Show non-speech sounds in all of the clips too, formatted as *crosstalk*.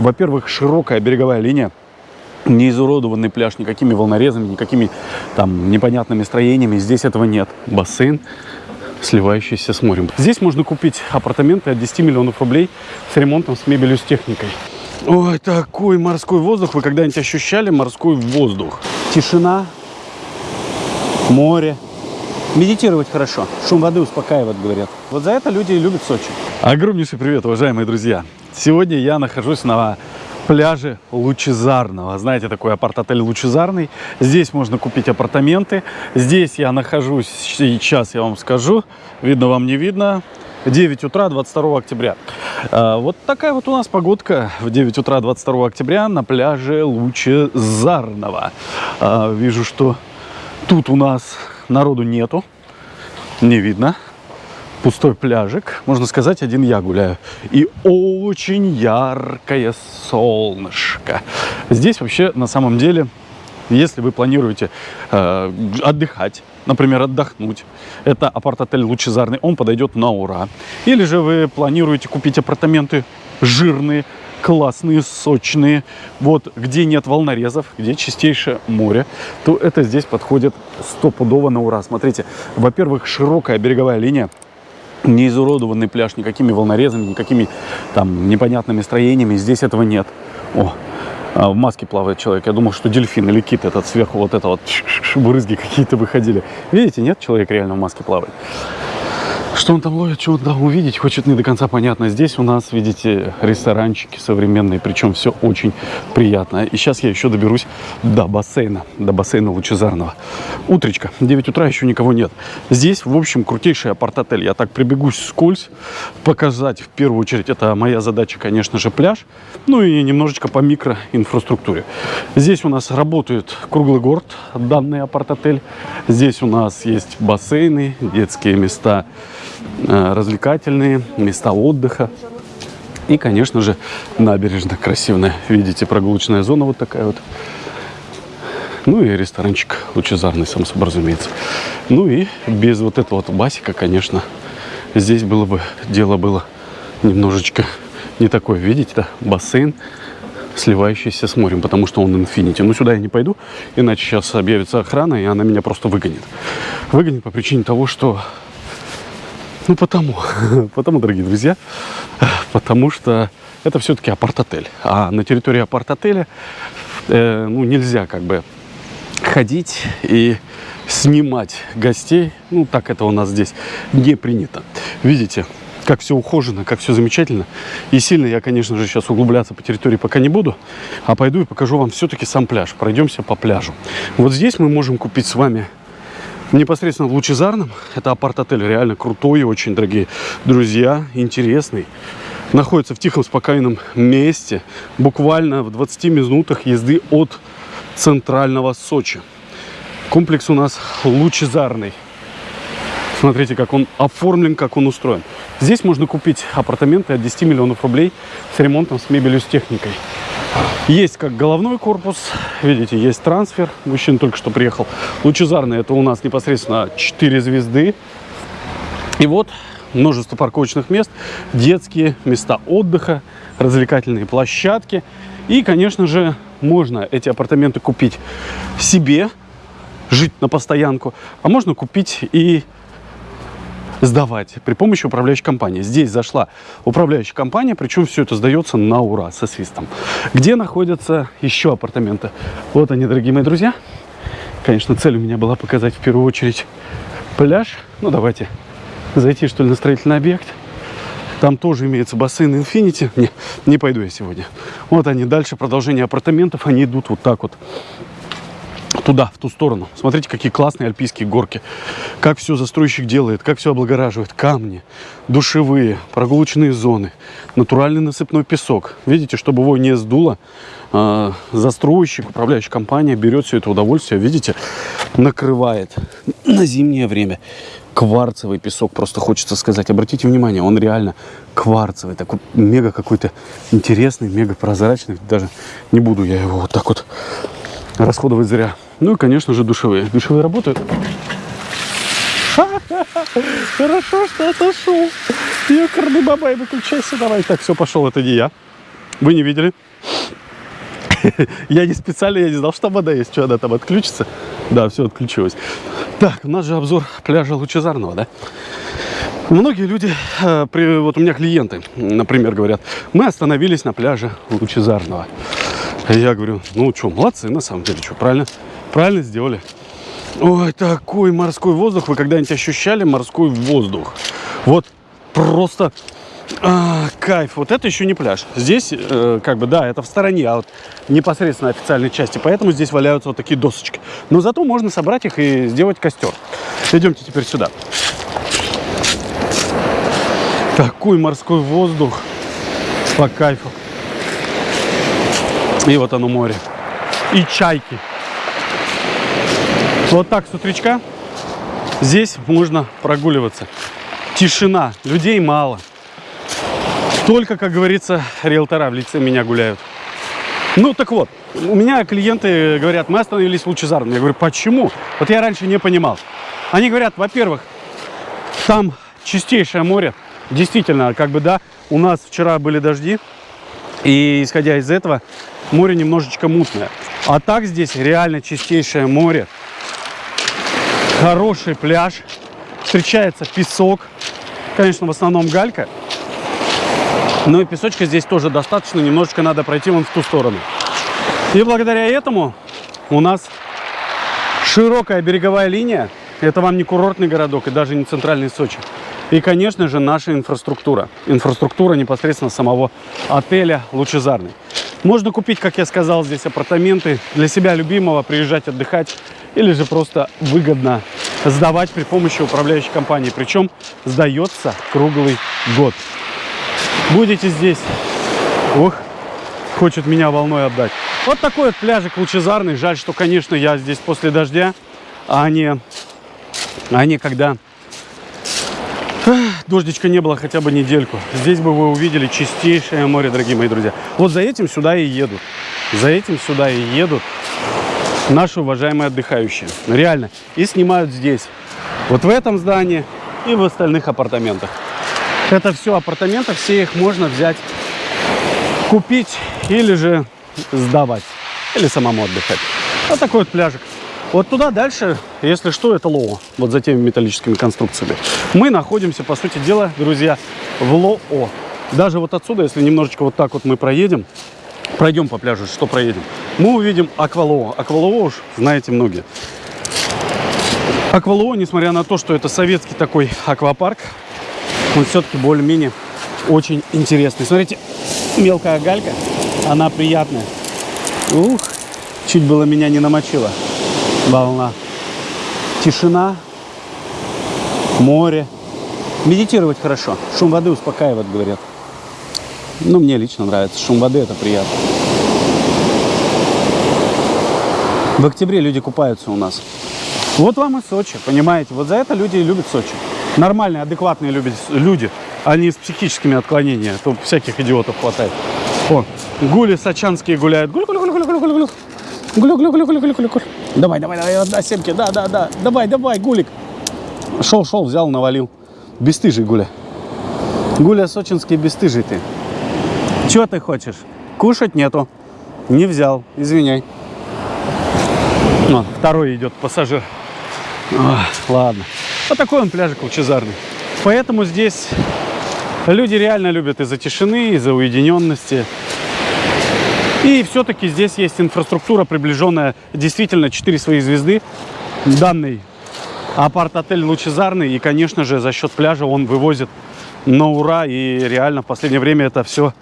Во-первых, широкая береговая линия, не изуродованный пляж никакими волнорезами, никакими там непонятными строениями. Здесь этого нет. Бассейн, сливающийся с морем. Здесь можно купить апартаменты от 10 миллионов рублей с ремонтом, с мебелью, с техникой. Ой, такой морской воздух. Вы когда-нибудь ощущали морской воздух? Тишина, море. Медитировать хорошо. Шум воды успокаивает, говорят. Вот за это люди и любят Сочи. Огромнейший привет, уважаемые друзья. Сегодня я нахожусь на пляже Лучезарного. Знаете, такой апарт-отель Лучезарный. Здесь можно купить апартаменты. Здесь я нахожусь сейчас, я вам скажу. Видно вам, не видно. 9 утра 22 октября. А, вот такая вот у нас погодка в 9 утра 22 октября на пляже Лучезарного. А, вижу, что тут у нас народу нету, не видно. Пустой пляжик, можно сказать, один я гуляю. И очень яркое солнышко. Здесь вообще на самом деле, если вы планируете э, отдыхать, например, отдохнуть, это апарт-отель Лучезарный, он подойдет на ура. Или же вы планируете купить апартаменты жирные, классные, сочные, вот где нет волнорезов, где чистейшее море, то это здесь подходит стопудово на ура. Смотрите, во-первых, широкая береговая линия, не изуродованный пляж никакими волнорезами, никакими там непонятными строениями. Здесь этого нет. О, а, в маске плавает человек. Я думал, что дельфин или кит этот сверху вот это вот *laughs* брызги какие-то выходили. Видите, нет, человек реально в маске плавает. Что он там ловит, что он там увидеть, хочет не до конца понятно. Здесь у нас, видите, ресторанчики современные, причем все очень приятно. И сейчас я еще доберусь до бассейна, до бассейна Лучезарного. Утречка, 9 утра, еще никого нет. Здесь, в общем, крутейший апарт-отель. Я так прибегусь скользь, показать в первую очередь, это моя задача, конечно же, пляж, ну и немножечко по микроинфраструктуре. Здесь у нас работает круглый город, данный апарт-отель. Здесь у нас есть бассейны, детские места, развлекательные, места отдыха. И, конечно же, набережная красивая. Видите, прогулочная зона вот такая вот. Ну и ресторанчик лучезарный, сам собой разумеется. Ну и без вот этого вот басика, конечно, здесь было бы, дело было немножечко не такое. Видите, да, бассейн, сливающийся с морем, потому что он инфинити. Но сюда я не пойду, иначе сейчас объявится охрана, и она меня просто выгонит. Выгонит по причине того, что ну, потому, *laughs* потому, дорогие друзья, потому что это все-таки апарт-отель. А на территории апарт-отеля э, ну, нельзя как бы ходить и снимать гостей. Ну, так это у нас здесь не принято. Видите, как все ухожено, как все замечательно. И сильно я, конечно же, сейчас углубляться по территории пока не буду, а пойду и покажу вам все-таки сам пляж. Пройдемся по пляжу. Вот здесь мы можем купить с вами непосредственно в Лучезарном. Это апарт-отель, реально крутой, очень дорогие друзья, интересный. Находится в тихом, спокойном месте, буквально в 20 минутах езды от центрального Сочи. Комплекс у нас лучезарный. Смотрите, как он оформлен, как он устроен. Здесь можно купить апартаменты от 10 миллионов рублей с ремонтом, с мебелью, с техникой. Есть как головной корпус, видите, есть трансфер. Мужчина только что приехал. Лучезарный это у нас непосредственно 4 звезды. И вот множество парковочных мест, детские места отдыха, развлекательные площадки. И, конечно же, можно эти апартаменты купить себе, жить на постоянку, а можно купить и сдавать при помощи управляющей компании. Здесь зашла управляющая компания, причем все это сдается на ура, со свистом. Где находятся еще апартаменты? Вот они, дорогие мои друзья. Конечно, цель у меня была показать в первую очередь пляж. Ну, давайте зайти, что ли, на строительный объект. Там тоже имеется бассейн Infinity. Не, не пойду я сегодня. Вот они дальше, продолжение апартаментов. Они идут вот так вот туда, в ту сторону. Смотрите, какие классные альпийские горки. Как все застройщик делает, как все облагораживает. Камни, душевые, прогулочные зоны, натуральный насыпной песок. Видите, чтобы его не сдуло, э, застройщик, управляющая компания берет все это удовольствие, видите, накрывает на зимнее время. Кварцевый песок, просто хочется сказать. Обратите внимание, он реально кварцевый, такой мега какой-то интересный, мега прозрачный. Даже не буду я его вот так вот расходовать зря. Ну и, конечно же, душевые. Душевые работают. *laughs* Хорошо, что отошел. Ёкарный бабай, выключайся давай. Так, все, пошел, это не я. Вы не видели? *laughs* Я не специально, я не знал, что там вода есть. Что, она там отключится? Да, все отключилось. Так, у нас же обзор пляжа Лучезарного, да? Многие люди, э, при, вот у меня клиенты, например, говорят, мы остановились на пляже Лучезарного. Я говорю, ну что, молодцы, на самом деле, что, правильно, правильно сделали. Ой, такой морской воздух. Вы когда-нибудь ощущали морской воздух? Вот просто а, кайф. Вот это еще не пляж. Здесь, э, как бы, да, это в стороне, а вот непосредственно официальной части. Поэтому здесь валяются вот такие досочки. Но зато можно собрать их и сделать костер. Идемте теперь сюда. Такой морской воздух. По кайфу. И вот оно море. И чайки. Вот так с утречка здесь можно прогуливаться. Тишина, людей мало. Только, как говорится, риэлтора в лице меня гуляют. Ну, так вот, у меня клиенты говорят, мы остановились в Лучезарном. Я говорю, почему? Вот я раньше не понимал. Они говорят, во-первых, там чистейшее море. Действительно, как бы, да, у нас вчера были дожди. И, исходя из этого, море немножечко мутное. А так здесь реально чистейшее море хороший пляж. Встречается песок. Конечно, в основном галька. Но и песочка здесь тоже достаточно. Немножечко надо пройти вон в ту сторону. И благодаря этому у нас широкая береговая линия. Это вам не курортный городок и даже не центральный Сочи. И, конечно же, наша инфраструктура. Инфраструктура непосредственно самого отеля «Лучезарный». Можно купить, как я сказал, здесь апартаменты для себя любимого, приезжать отдыхать или же просто выгодно сдавать при помощи управляющей компании. Причем сдается круглый год. Будете здесь, ух, хочет меня волной отдать. Вот такой вот пляжик лучезарный. Жаль, что, конечно, я здесь после дождя, а не, а не когда дождичка не было хотя бы недельку. Здесь бы вы увидели чистейшее море, дорогие мои друзья. Вот за этим сюда и едут. За этим сюда и едут наши уважаемые отдыхающие. Реально. И снимают здесь. Вот в этом здании и в остальных апартаментах. Это все апартаменты, все их можно взять, купить или же сдавать. Или самому отдыхать. Вот такой вот пляжик. Вот туда дальше, если что, это Лоо. Вот за теми металлическими конструкциями. Мы находимся, по сути дела, друзья, в Лоо. Даже вот отсюда, если немножечко вот так вот мы проедем, пройдем по пляжу, что проедем, мы увидим Аквалоо. Аквалоо уж знаете многие. Аквалоо, несмотря на то, что это советский такой аквапарк, он все-таки более-менее очень интересный. Смотрите, мелкая галька, она приятная. Ух, чуть было меня не намочила волна. Тишина, море. Медитировать хорошо. Шум воды успокаивает, говорят. Ну, мне лично нравится. Шум воды это приятно. В октябре люди купаются у нас. Вот вам и Сочи, понимаете? Вот за это люди и любят Сочи. Нормальные, адекватные любят люди, а не с психическими отклонениями. Тут всяких идиотов хватает. О, гули сочанские гуляют. Гуль, гуль, гуль, гуль, гуль, гуль. Гулю, гулю, гулю, гулю, гулю, гулю. Давай, давай, давай, одна семки. Да, да, да. Давай, давай, гулик. Шел, шел, взял, навалил. Бестыжий гуля. Гуля сочинский бестыжий ты. Чего ты хочешь? Кушать нету. Не взял, извиняй. О, второй идет пассажир. О, ладно. Вот такой он пляжик лучезарный. Поэтому здесь люди реально любят из-за тишины, из-за уединенности. И все-таки здесь есть инфраструктура, приближенная действительно 4 свои звезды. Данный апарт-отель лучезарный. И, конечно же, за счет пляжа он вывозит на ура. И реально в последнее время это все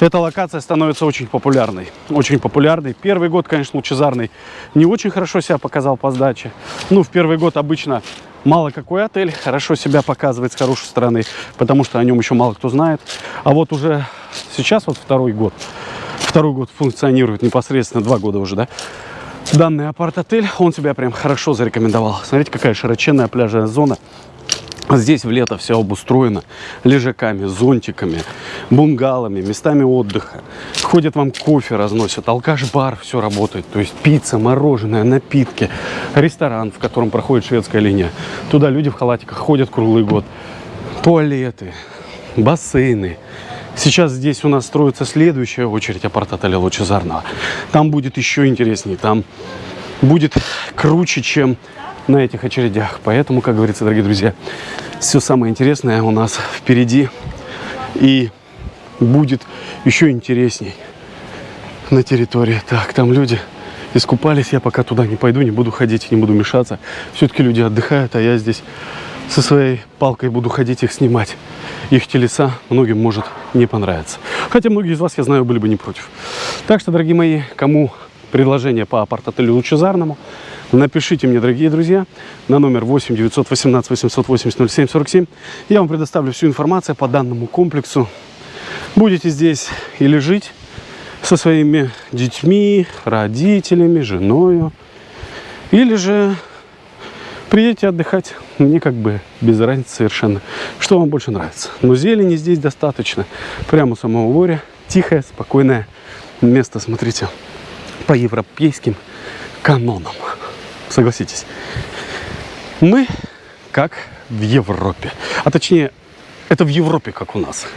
эта локация становится очень популярной. Очень популярной. Первый год, конечно, лучезарный не очень хорошо себя показал по сдаче. Ну, в первый год обычно мало какой отель хорошо себя показывает с хорошей стороны, потому что о нем еще мало кто знает. А вот уже сейчас, вот второй год, второй год функционирует непосредственно, два года уже, да, данный апарт-отель, он себя прям хорошо зарекомендовал. Смотрите, какая широченная пляжная зона. Здесь в лето все обустроено лежаками, зонтиками, бунгалами, местами отдыха. Ходят вам кофе разносят, алкаш-бар, все работает. То есть пицца, мороженое, напитки, ресторан, в котором проходит шведская линия. Туда люди в халатиках ходят круглый год. Туалеты, бассейны, Сейчас здесь у нас строится следующая очередь апарт-отеля Лучезарного. Там будет еще интереснее, там будет круче, чем на этих очередях. Поэтому, как говорится, дорогие друзья, все самое интересное у нас впереди. И будет еще интересней на территории. Так, там люди искупались. Я пока туда не пойду, не буду ходить, не буду мешаться. Все-таки люди отдыхают, а я здесь со своей палкой буду ходить их снимать. Их телеса многим может не понравиться. Хотя многие из вас, я знаю, были бы не против. Так что, дорогие мои, кому предложение по апарт-отелю Лучезарному, напишите мне, дорогие друзья, на номер 8 918 880 07 47. Я вам предоставлю всю информацию по данному комплексу. Будете здесь или жить со своими детьми, родителями, женой, или же приедете отдыхать. Мне как бы без разницы совершенно. Что вам больше нравится. Но зелени здесь достаточно. Прямо у самого моря. Тихое, спокойное место. Смотрите, по европейским канонам. Согласитесь. Мы как в Европе. А точнее, это в Европе, как у нас.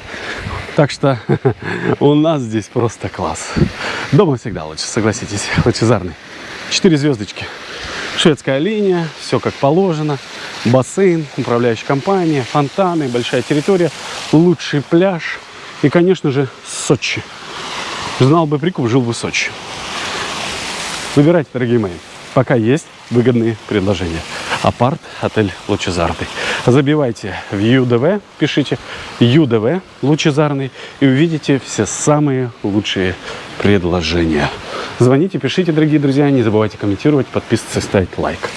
Так что *laughs* у нас здесь просто класс. Дома всегда лучше, согласитесь, лучезарный. Четыре звездочки. Шведская линия, все как положено. Бассейн, управляющая компания, фонтаны, большая территория, лучший пляж. И, конечно же, Сочи. Знал бы прикуп, жил бы в Сочи. Выбирайте, дорогие мои. Пока есть выгодные предложения. Апарт, отель Лучезарный. Забивайте в ЮДВ, пишите ЮДВ Лучезарный и увидите все самые лучшие предложения. Звоните, пишите, дорогие друзья, не забывайте комментировать, подписываться ставить лайк.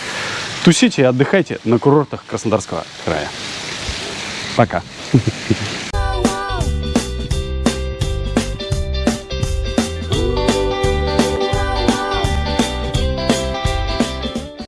Тусите и отдыхайте на курортах Краснодарского края. Пока.